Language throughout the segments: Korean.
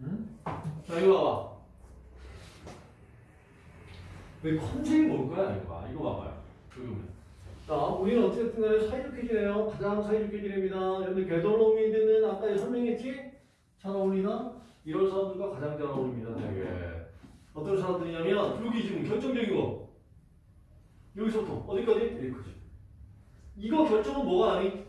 응? 자 이거 봐봐 왜 컨셉이 뭘까요? 이거 봐 이거 봐봐요 여기 보면 자 우리는 어쨌든 간에 사이좋게 지내요 가장 사이좋게 지냅니다 여러분들 게더로미드는 아까 설명했지? 잘 어울리나? 이런 사람들과 가장 잘 어울립니다 되게 어떤 사람들이냐면 여기 지금 결정적이고 여기서부터 어디까지? 여기까지 이거 결정은 뭐가 아니?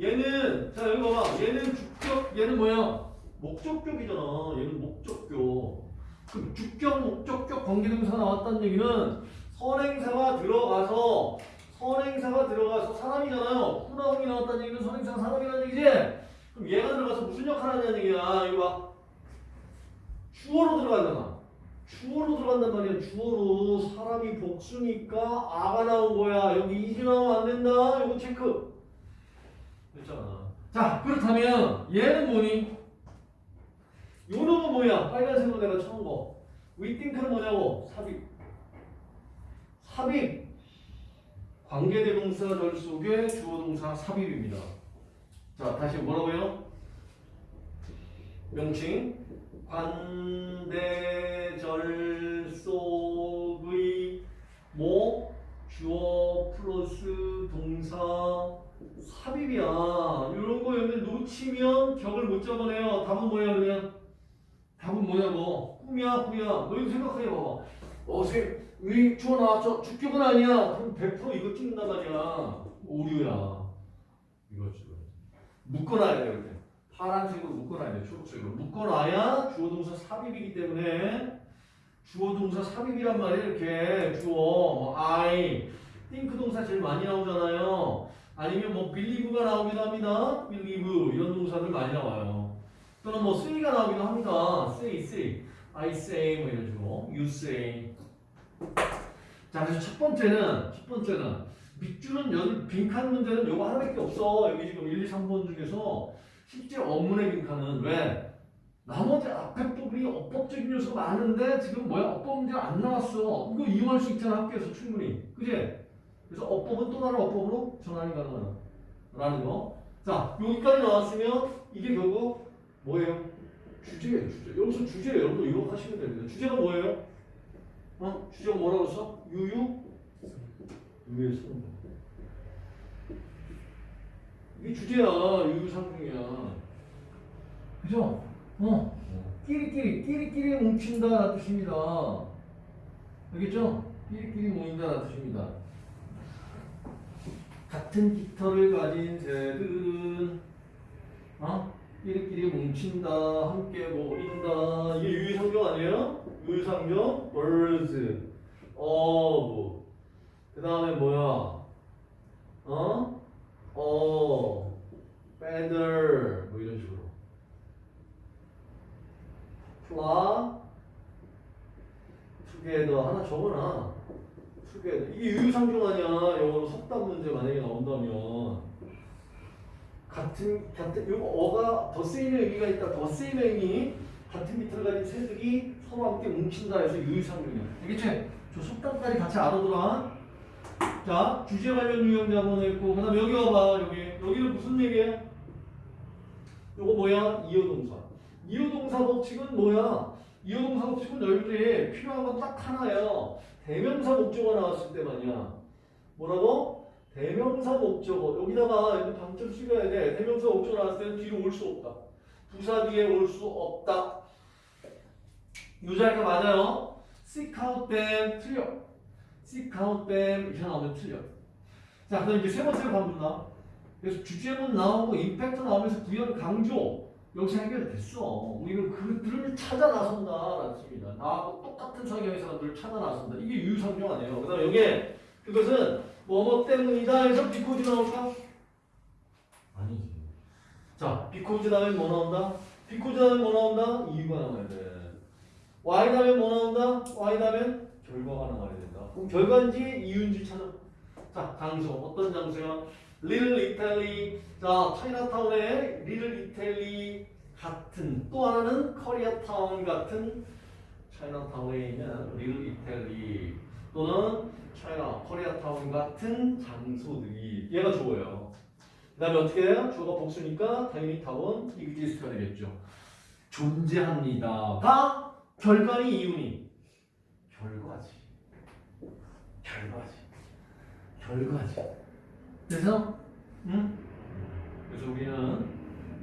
얘는 자 여기 봐봐 얘는 주격 얘는 뭐야? 목적격이잖아. 얘는 목적격. 그 주격, 목적격 관계동사 나왔다는 얘기는 선행사가 들어가서 선행사가 들어가서 사람이잖아요. 후나웅이 나왔다는 얘기는 선행사가 사람이라는 얘기지. 그럼 얘가 들어가서 무슨 역할을 하냐는 얘기야. 이거 봐. 주어로 들어간다나. 주어로 들어간단 말이야. 주어로 사람이 복수니까 아가 나온 거야. 여기 이지 나오면 안 된다. 이거 체크. 됐잖아. 자, 그렇다면 얘는 뭐니? 요 놈은 뭐야? 빨간색으로 내가 쳐놓은 거. 위띵크는 뭐냐고? 삽입. 삽입. 관계대동사 절 속의 주어동사 삽입입니다. 자, 다시 뭐라고요? 명칭. 관대절 속의 뭐 주어 플러스 동사 삽입이야. 이런 거 여러분 놓치면 격을 못 잡아내요. 답은 뭐야 그냥? 답은 뭐냐고? 꿈이야 꾸야. 너 이거 생각해 봐봐. 어, 쌤, 위 주어 나왔죠? 주격은 아니야. 그럼 100% 이거 찍는단 말이야. 오류야. 이거 지금 묶어놔야 돼 이렇게. 파란색으로 묶어놔야 돼. 초록색으로 묶어놔야 주어동사 삽입이기 때문에 주어동사 삽입이란 말이야 이렇게 주어 뭐 I, think 동사 제일 많이 나오잖아요. 아니면 뭐 believe가 나오기도 합니다. believe 이런 동사들 많이 나와요. 또는 뭐 say가 나오기도 합니다. say, say, I say 뭐 이런 식으로 you say. 자 그래서 첫 번째는 첫 번째는 밑줄은 여기 빈칸 문제는 요거 하나밖에 없어. 여기 지금 1, 2, 3번 중에서 실제 어문의 빈칸은 왜? 나머지 앞에 부분이 어법적인 요소가 많은데 지금 뭐야 어법 문제가 안 나왔어. 이거 이용할 수 있잖아 학교에서 충분히. 그지? 그래서 어법은 또 다른 어법으로 전환이 가능하다. 라는 거. 자 여기까지 나왔으면 이게 결국 뭐예요? 주제예요 주제. 여기서 주제예요. 여러분도 이거 하시면 됩니다. 주제가 뭐예요? 어? 주제가 뭐라고 써? 유유? 유 유의 성. 이게 주제야. 유유상중이야. 그죠? 어. 끼리끼리, 끼리끼리 뭉친다 라는 뜻입니다. 알겠죠? 끼리끼리 모인다 라는 뜻입니다. 같은 깃털을 가진 새들은 어? 끼리끼리 뭉친다, 함께 모인다. 이게 유유상종 아니에요? 유유상종, birds, of. 그 다음에 뭐야? 어? 어, feather, 뭐 이런 식으로. fly, together 하나 적어놔. together. 이게 유유상종 아니야. 영어로 석답 문제 만약에 나온다면. 같은 같은 요 어가 더 세임의 의미가 있다. 더 세임의 의미 같은 밑을 가진 새들이 서로 함께 뭉친다 해서 유유상종이야. 알겠지? 저 속담까지 같이 알아들어. 자 주제 관련 한번 했고 그다음 여기 와봐 여기 여기는 무슨 얘기야? 요거 뭐야? 이어동사. 이어동사 법칙은 뭐야? 이어동사 법칙은 너희들이 필요한 건 딱 하나예요. 대명사 목적어 나왔을 때만이야. 뭐라고? 대명사 목적어 여기다가 방점 찍어야 돼. 대명사 목적어 나왔을 때는 뒤로 올 수 없다. 부사 뒤에 올 수 없다. 유자가 맞아요. seek out them 틀려. seek out them 이렇게 나오면 틀려. 자 그럼 이제 세 번째로 가본다. 그래서 주제문 나오고 임팩트 나오면서 구현 강조 여기서 해결됐어. 우리는 그들을 찾아 나선다 라는 뜻입니다. 나하고 똑같은 성향의 사람들을 찾아 나선다. 이게 유유상종 아니에요. 그 다음 여기에 그것은 뭐뭐 때문이다 해서 비코즈 나올까? 아니지. 자, 비코즈 다음에 뭐 나온다? because 다음에 뭐 나온다? 이유가 나와야 돼. Why 다음에 뭐 나온다? Why 다음에 결과가 나와야 된다. 그럼 결과인지 이유인지 찾아. 자, 장소. 어떤 장소야? Little Italy. 자, 차이나타운의 Little Italy 같은. 또 하나는 코리아타운 같은 차이나타운에 있는 Little Italy. 또는 차이나, 코리아타운 같은 장소들이 얘가 주어예요. 그 다음에 어떻게 해요? 주어가 복수니까 당연히 타운 이그지스트가 되겠죠. 존재합니다가 결과니 이유니? 결과지. 결과지. 결과지. 그래서 응? 그래서 우리는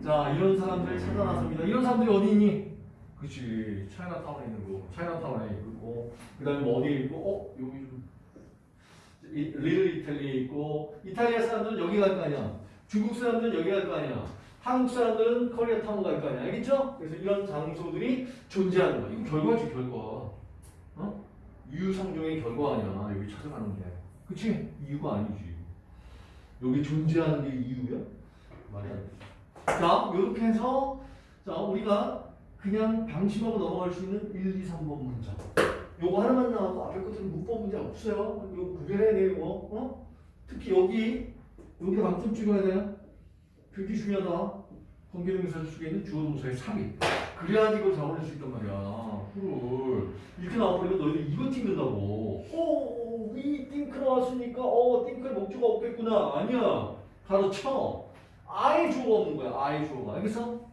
자 이런 사람들 찾아 나섭니다. 이런 사람들이 어디 있니? 그치 차이나타운에 있는 거. 차이나타운에 있고 그 다음에 뭐 어디에 있고 어 여기 좀 이- 리틀 이탈리아에 있고 이탈리아 사람들은 여기 갈 거 아니야. 중국 사람들은 여기 갈 거 아니야. 한국 사람들은 코리아타운 갈 거 아니야. 알겠죠? 그래서 이런 장소들이 존재하는 거야. 이거 결과지 결과. 어? 이유상종의 결과 아니야. 여기 찾아가는 게. 그치? 이유가 아니지. 여기 존재하는 게 이유야? 돼. 자, 이렇게 해서 자 우리가 그냥 방심하고 넘어갈 수 있는 1, 2, 3번 문장. 요거 하나만 나와도 앞에 것들은 문법 문제 없어요. 요거 구별해야 돼요. 어? 특히 여기 여기 방점 찍어야 돼요. 되게 중요하다. 관계동사 속에 있는 주어 동사의 삽입. 그래야지 이걸 잡아낼 수 있단 말이야. 그걸 이렇게 나와버리면 너희들 이거 찍는다고. 어, 위 띵크 나왔으니까 어, 띵크에 목조가 없겠구나. 아니야. 가로쳐. 아예 주어가 없는 거야. 아예 주어가. 알겠어?